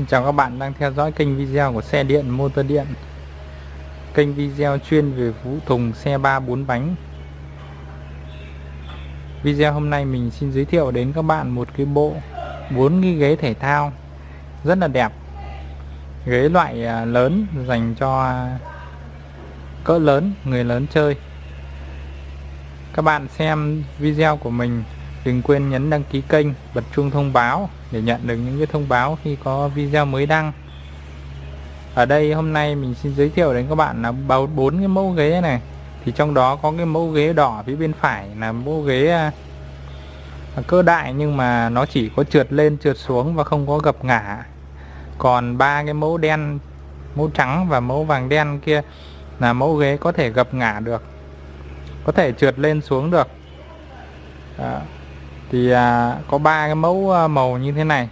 Xin chào các bạn đang theo dõi kênh video của xe điện motor điện. Kênh video chuyên về vũ thùng xe 3 4 bánh. Video hôm nay mình xin giới thiệu đến các bạn một cái bộ 4 cái ghế thể thao rất là đẹp. Ghế loại à, lớn dành cho cỡ lớn, người lớn chơi. Các bạn xem video của mình đừng quên nhấn đăng ký kênh bật chuông thông báo để nhận được những cái thông báo khi có video mới đăng. Ở đây hôm nay mình xin giới thiệu đến các bạn là bao bốn cái mẫu ghế này. Thì trong đó có cái mẫu ghế đỏ phía bên phải là mẫu ghế à, cơ đại nhưng mà nó chỉ có trượt lên, trượt xuống và không có gập ngả. Còn ba cái mẫu đen, mẫu trắng và mẫu vàng đen kia là mẫu ghế có thể gập ngả được, có thể trượt lên xuống được. Đó thì à, có ba cái mẫu à, màu như thế này.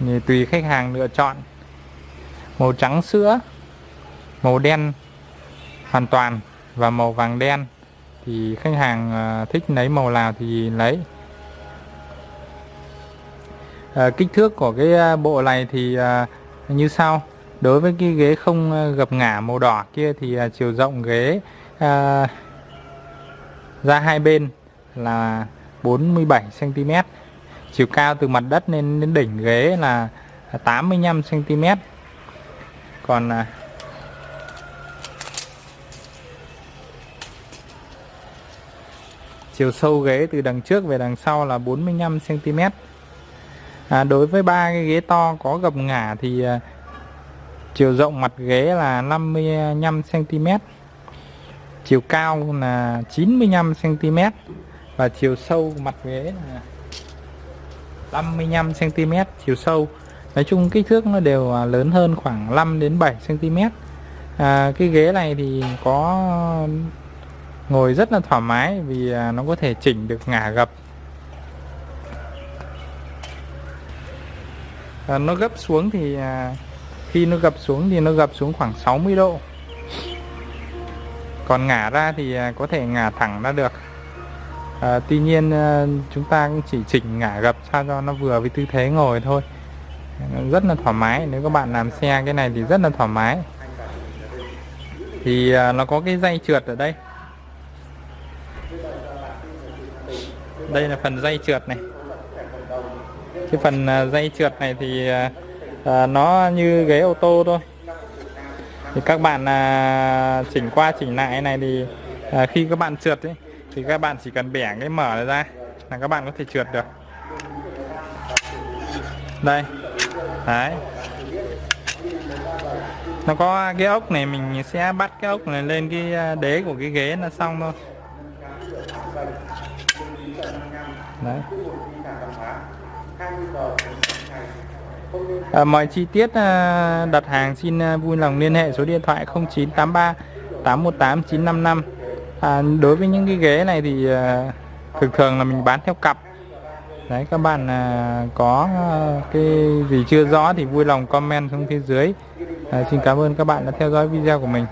Thì tùy khách hàng lựa chọn. Màu trắng sữa màu đen hoàn toàn và màu vàng đen. Thì khách hàng à, thích lấy màu nào thì lấy. À, kích thước của cái à, bộ này thì à, như sau. Đối với cái ghế không à, gập ngả màu đỏ kia thì à, chiều rộng ghế à, ra hai bên là 47 cm chiều cao từ mặt đất lên đến đỉnh ghế là 85 cm còn à, chiều sâu ghế từ đằng trước về đằng sau là 45 cm à, đối với ba cái ghế to có gập ngả thì à, chiều rộng mặt ghế là 55 cm chiều cao là 95 cm và chiều sâu mặt ghế là 55 cm chiều sâu nói chung kích thước nó đều à, lớn hơn khoảng 5 đến 7 cm à, cái ghế này thì có ngồi rất là thoải mái vì à, nó có thể chỉnh được ngả gập. À, nó gấp xuống thì à, khi nó gập xuống thì nó gập xuống khoảng 60 độ. Còn ngả ra thì à, có thể ngả thẳng ra được à, tuy nhiên ờ, chúng ta cũng chỉ chỉnh ngả gập sao cho nó vừa với tư thế ngồi thôi. Rất là thoải mái nếu các bạn làm xe cái này thì rất là thoải mái. Thì à, nó có cái dây trượt ở đây. Đây là phần dây trượt này. Cái phần à, dây trượt này thì à, à, nó như ghế ô tô thôi. Thì các bạn à, chỉnh qua chỉnh lại này thì à, khi các bạn trượt ấy thì các bạn chỉ cần bẻ cái mở này ra là các bạn có thể trượt được. Đây. Đấy. Nó có cái ốc này mình sẽ bắt cái ốc này lên cái à, đế của cái ghế là xong thôi. Đấy. À, mọi chi tiết à, đặt hàng xin à, vui lòng liên hệ số điện thoại 0983 818 955 à, đối với những cái ghế này thì à, thường thường là mình bán theo cặp. Đấy các bạn à, có à, cái gì chưa rõ thì vui lòng comment xuống phía dưới. À, xin cảm ơn các bạn đã theo dõi video của mình.